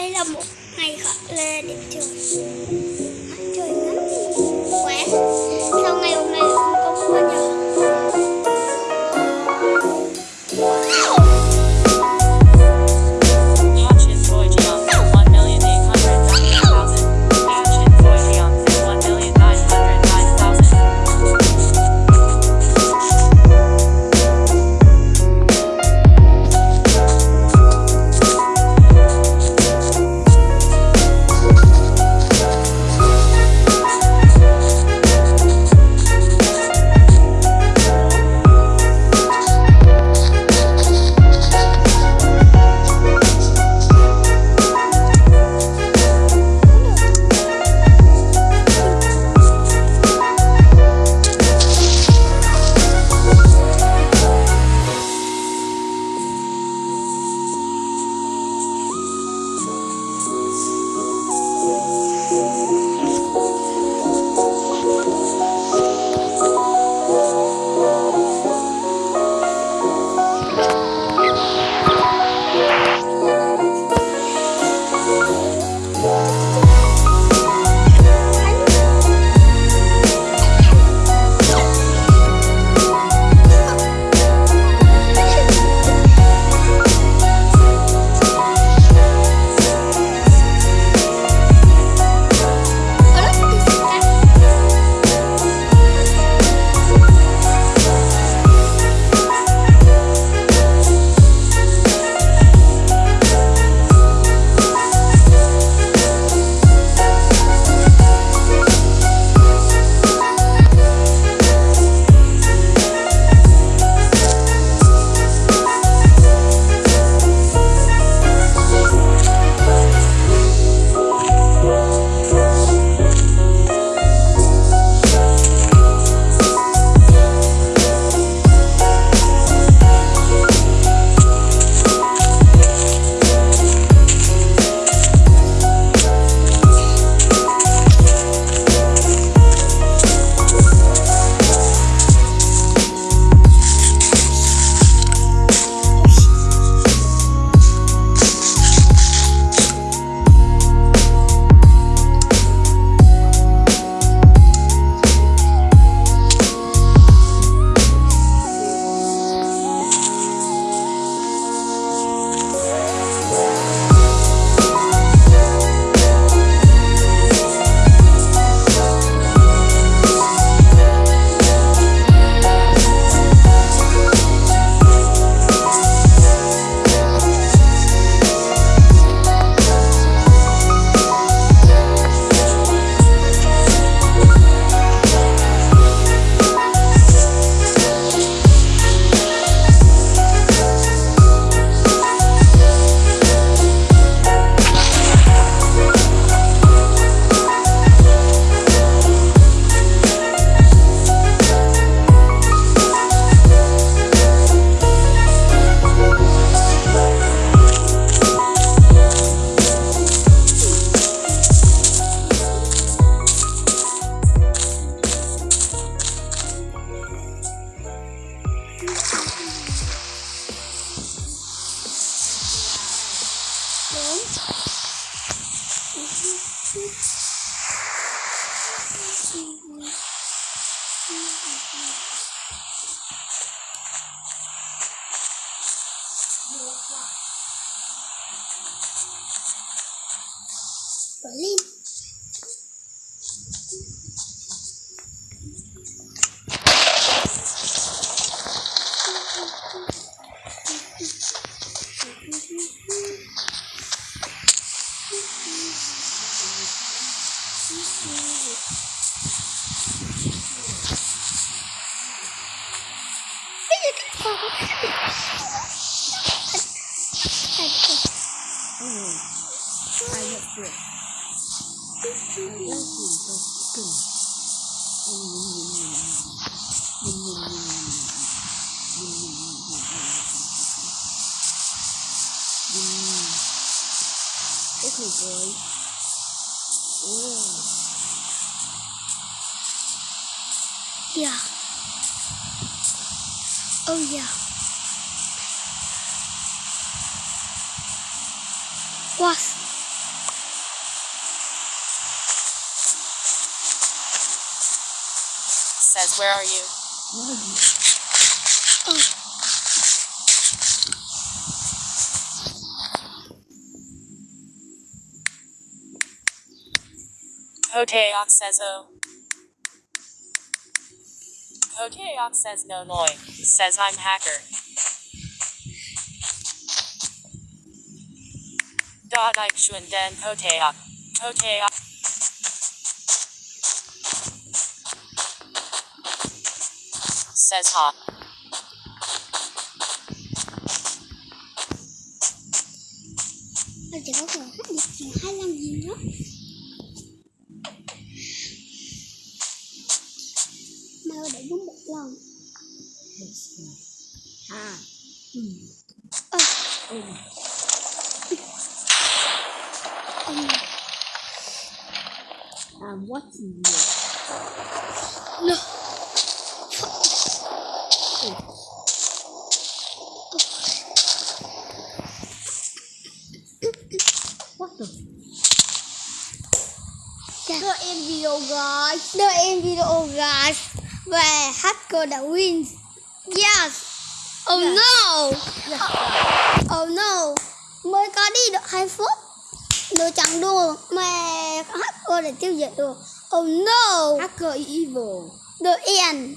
đây là một ngày khởi lê điểm trường. Mhm. Mm-hmm. boy. Yeah. Oh yeah. What? Says, where are you? Where are you? Oh. Hoteok says, Oh. Hoteok says, No Noi. Says, I'm hacker. Dot Ike Shun Den Hoteok. Hoteok. Says, gì hay làm gì đó thơ để đúng một lần à ừ. ừ Ừ. I'm watching you. No. Oh. What the? Yeah. Not in video, guys. Not in video, guys. Về hacker đã win. Yes. Oh Yeah. no. Yes, Oh no. Mới có đi được 2 phút. Đồ chẳng đùa Mà hacker đã tiêu diệt được. Oh no. Hacker evil. The end